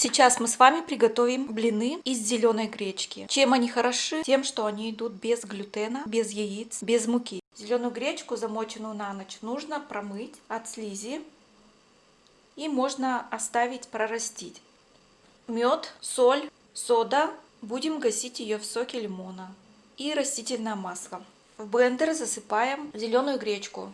Сейчас мы с вами приготовим блины из зеленой гречки. Чем они хороши? Тем, что они идут без глютена, без яиц, без муки. Зеленую гречку, замоченную на ночь, нужно промыть от слизи и можно оставить прорастить. Мед, соль, сода. Будем гасить ее в соке лимона и растительное масло. В блендер засыпаем зеленую гречку.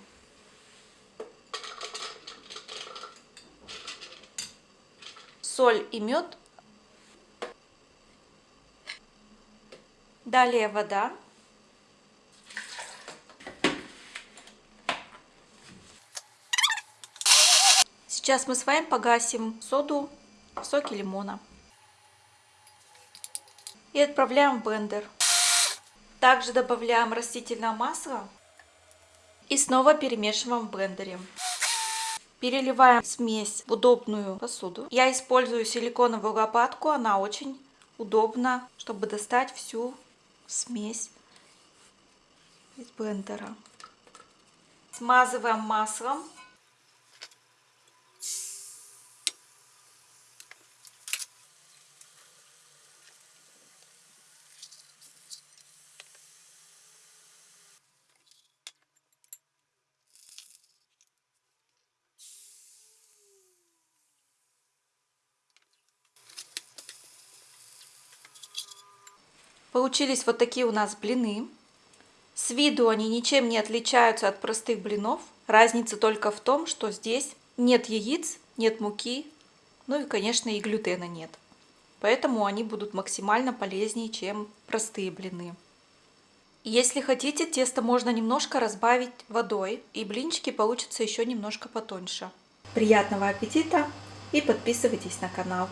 Соль и мед. Далее вода. Сейчас мы с вами погасим соду в соке лимона. И отправляем в блендер. Также добавляем растительное масло и снова перемешиваем в блендере. Переливаем смесь в удобную посуду. Я использую силиконовую лопатку, она очень удобна, чтобы достать всю смесь из блендера. Смазываем маслом Получились вот такие у нас блины. С виду они ничем не отличаются от простых блинов. Разница только в том, что здесь нет яиц, нет муки, ну и, конечно, и глютена нет. Поэтому они будут максимально полезнее, чем простые блины. Если хотите, тесто можно немножко разбавить водой, и блинчики получатся еще немножко потоньше. Приятного аппетита и подписывайтесь на канал.